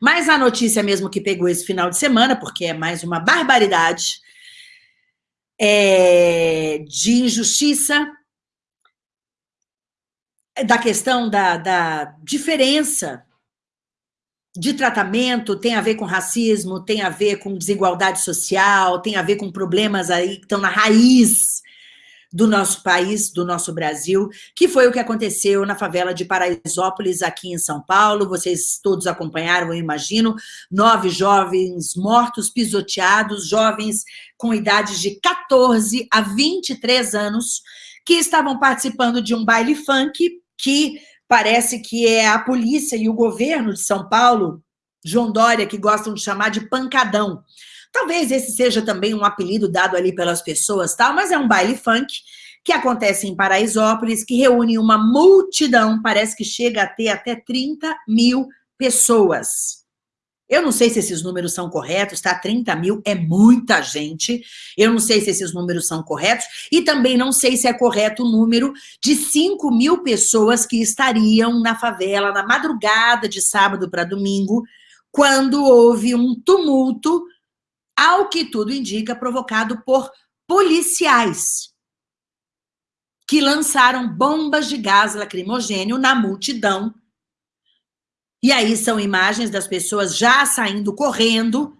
Mas a notícia mesmo que pegou esse final de semana, porque é mais uma barbaridade, é de injustiça, da questão da, da diferença de tratamento, tem a ver com racismo, tem a ver com desigualdade social, tem a ver com problemas aí que estão na raiz do nosso país, do nosso Brasil, que foi o que aconteceu na favela de Paraisópolis, aqui em São Paulo. Vocês todos acompanharam, eu imagino. Nove jovens mortos, pisoteados, jovens com idades de 14 a 23 anos, que estavam participando de um baile funk, que parece que é a polícia e o governo de São Paulo, João Dória, que gostam de chamar de pancadão. Talvez esse seja também um apelido dado ali pelas pessoas, tal, mas é um baile funk que acontece em Paraisópolis, que reúne uma multidão, parece que chega a ter até 30 mil pessoas. Eu não sei se esses números são corretos, tá? 30 mil é muita gente. Eu não sei se esses números são corretos. E também não sei se é correto o número de 5 mil pessoas que estariam na favela na madrugada de sábado para domingo, quando houve um tumulto ao que tudo indica, provocado por policiais que lançaram bombas de gás lacrimogênio na multidão. E aí são imagens das pessoas já saindo correndo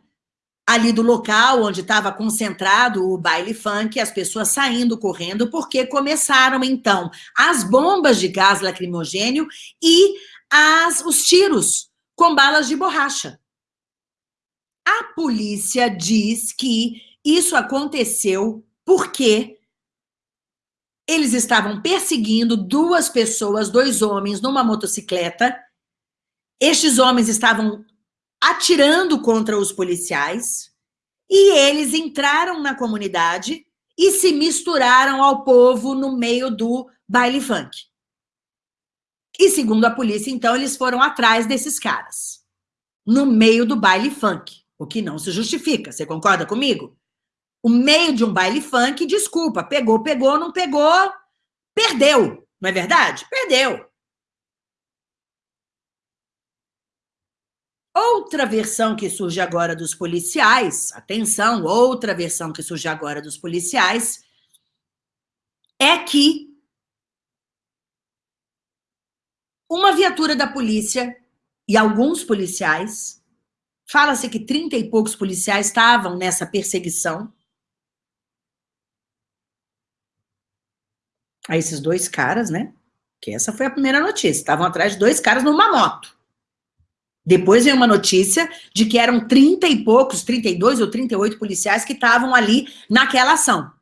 ali do local onde estava concentrado o baile funk, as pessoas saindo correndo, porque começaram, então, as bombas de gás lacrimogênio e as, os tiros com balas de borracha. A polícia diz que isso aconteceu porque eles estavam perseguindo duas pessoas, dois homens, numa motocicleta. Estes homens estavam atirando contra os policiais e eles entraram na comunidade e se misturaram ao povo no meio do baile funk. E segundo a polícia, então, eles foram atrás desses caras, no meio do baile funk o que não se justifica. Você concorda comigo? O meio de um baile funk, desculpa, pegou, pegou, não pegou, perdeu. Não é verdade? Perdeu. Outra versão que surge agora dos policiais, atenção, outra versão que surge agora dos policiais, é que uma viatura da polícia e alguns policiais Fala-se que trinta e poucos policiais estavam nessa perseguição. A esses dois caras, né? Que essa foi a primeira notícia. Estavam atrás de dois caras numa moto. Depois veio uma notícia de que eram trinta e poucos, 32 ou 38 policiais que estavam ali naquela ação.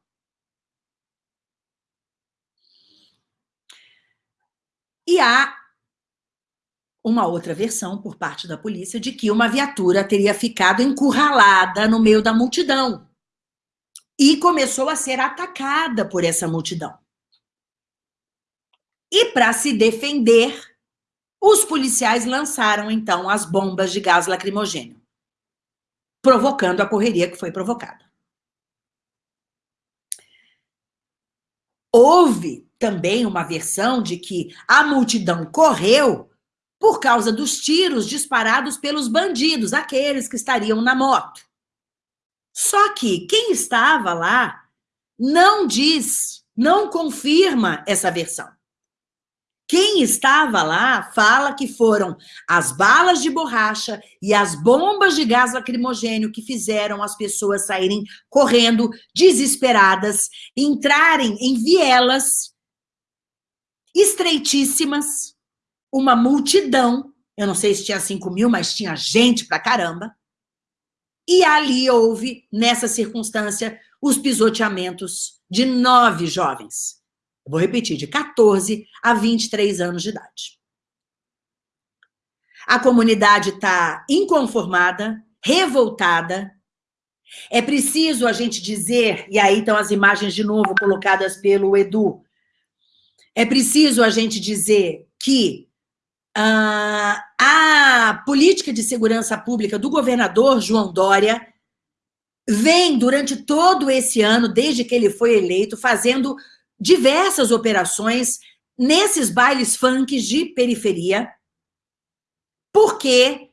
E há uma outra versão por parte da polícia de que uma viatura teria ficado encurralada no meio da multidão e começou a ser atacada por essa multidão. E para se defender, os policiais lançaram então as bombas de gás lacrimogênio, provocando a correria que foi provocada. Houve também uma versão de que a multidão correu por causa dos tiros disparados pelos bandidos, aqueles que estariam na moto. Só que quem estava lá não diz, não confirma essa versão. Quem estava lá fala que foram as balas de borracha e as bombas de gás lacrimogênio que fizeram as pessoas saírem correndo, desesperadas, entrarem em vielas estreitíssimas, uma multidão, eu não sei se tinha 5 mil, mas tinha gente pra caramba, e ali houve, nessa circunstância, os pisoteamentos de nove jovens. Eu vou repetir, de 14 a 23 anos de idade. A comunidade está inconformada, revoltada. É preciso a gente dizer, e aí estão as imagens de novo colocadas pelo Edu, é preciso a gente dizer que ah, a política de segurança pública do governador João Dória vem, durante todo esse ano, desde que ele foi eleito, fazendo diversas operações nesses bailes funk de periferia, porque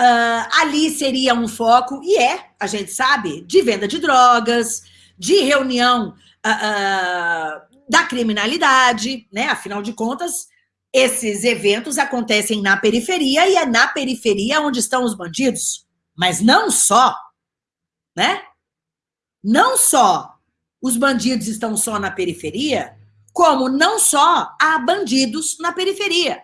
Uh, ali seria um foco, e é, a gente sabe, de venda de drogas, de reunião uh, uh, da criminalidade, né? Afinal de contas, esses eventos acontecem na periferia e é na periferia onde estão os bandidos. Mas não só, né? Não só os bandidos estão só na periferia, como não só há bandidos na periferia.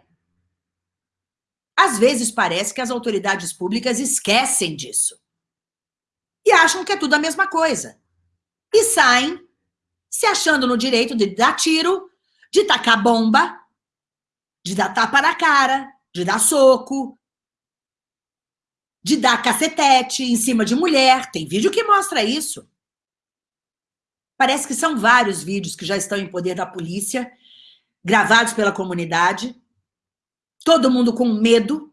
Às vezes parece que as autoridades públicas esquecem disso. E acham que é tudo a mesma coisa. E saem se achando no direito de dar tiro, de tacar bomba, de dar tapa na cara, de dar soco, de dar cacetete em cima de mulher. Tem vídeo que mostra isso. Parece que são vários vídeos que já estão em poder da polícia, gravados pela comunidade, todo mundo com medo.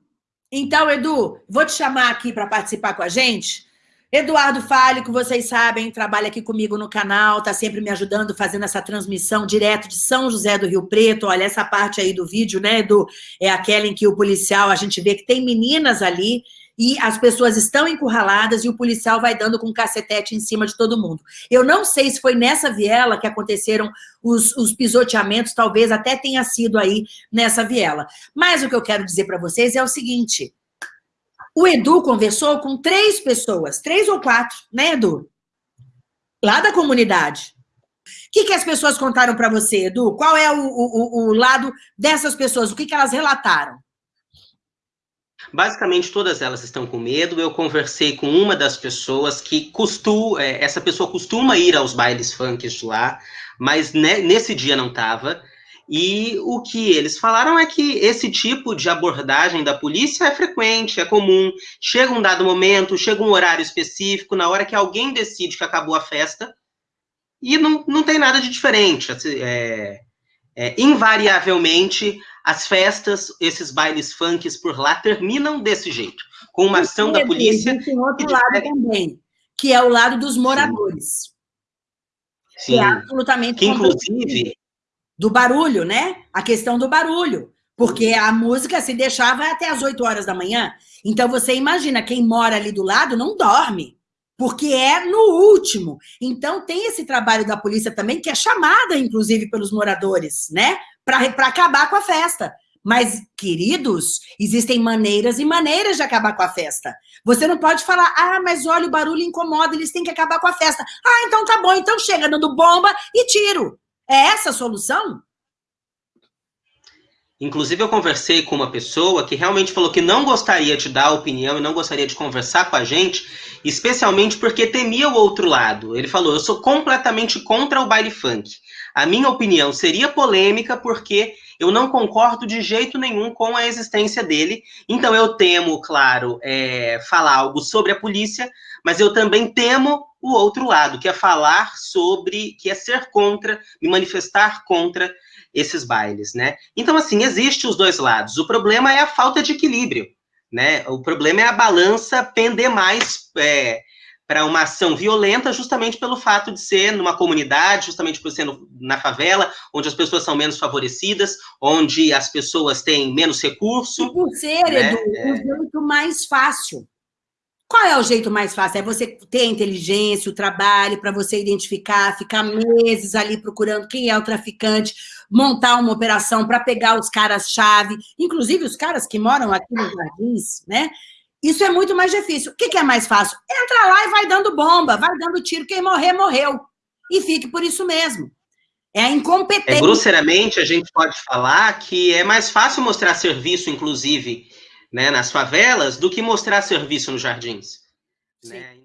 Então, Edu, vou te chamar aqui para participar com a gente. Eduardo Fálico, vocês sabem, trabalha aqui comigo no canal, está sempre me ajudando, fazendo essa transmissão direto de São José do Rio Preto. Olha, essa parte aí do vídeo, né, Edu? É aquela em que o policial, a gente vê que tem meninas ali e as pessoas estão encurraladas e o policial vai dando com um cacetete em cima de todo mundo. Eu não sei se foi nessa viela que aconteceram os, os pisoteamentos, talvez até tenha sido aí nessa viela. Mas o que eu quero dizer para vocês é o seguinte, o Edu conversou com três pessoas, três ou quatro, né, Edu? Lá da comunidade. O que, que as pessoas contaram para você, Edu? Qual é o, o, o, lado dessas pessoas? O que, que elas relataram? Basicamente, todas elas estão com medo. Eu conversei com uma das pessoas que costuma, é, essa pessoa costuma ir aos bailes funk de lá, mas nesse dia não estava. E o que eles falaram é que esse tipo de abordagem da polícia é frequente, é comum. Chega um dado momento, chega um horário específico, na hora que alguém decide que acabou a festa, e não, não tem nada de diferente. Assim, é, é, invariavelmente, as festas, esses bailes funks por lá terminam desse jeito, com uma ação da polícia. Tem outro lado também, que é o lado dos moradores. Sim. Que é absolutamente. Que, inclusive. Do barulho, né? A questão do barulho. Porque a música se deixava até as 8 horas da manhã. Então, você imagina, quem mora ali do lado não dorme porque é no último. Então, tem esse trabalho da polícia também, que é chamada, inclusive, pelos moradores, né? Para acabar com a festa. Mas, queridos, existem maneiras e maneiras de acabar com a festa. Você não pode falar, ah, mas olha, o barulho incomoda, eles têm que acabar com a festa. Ah, então tá bom, então chega dando bomba e tiro. É essa a solução? Inclusive, eu conversei com uma pessoa que realmente falou que não gostaria de dar opinião e não gostaria de conversar com a gente, especialmente porque temia o outro lado. Ele falou: Eu sou completamente contra o baile funk. A minha opinião seria polêmica porque eu não concordo de jeito nenhum com a existência dele. Então, eu temo, claro, é, falar algo sobre a polícia, mas eu também temo o outro lado, que é falar sobre, que é ser contra, me manifestar contra esses bailes, né? Então, assim, existe os dois lados. O problema é a falta de equilíbrio, né? O problema é a balança pender mais é, para uma ação violenta, justamente pelo fato de ser numa comunidade, justamente por ser no, na favela, onde as pessoas são menos favorecidas, onde as pessoas têm menos recurso. E por ser, né? Edu, é... jeito mais fácil. Qual é o jeito mais fácil? É você ter a inteligência, o trabalho para você identificar, ficar meses ali procurando quem é o traficante, montar uma operação para pegar os caras-chave, inclusive os caras que moram aqui nos jardins, né? Isso é muito mais difícil. O que, que é mais fácil? Entra lá e vai dando bomba, vai dando tiro, quem morrer, morreu. E fique por isso mesmo. É a incompetência. É, grosseiramente, a gente pode falar que é mais fácil mostrar serviço, inclusive, né, nas favelas, do que mostrar serviço nos jardins. Né?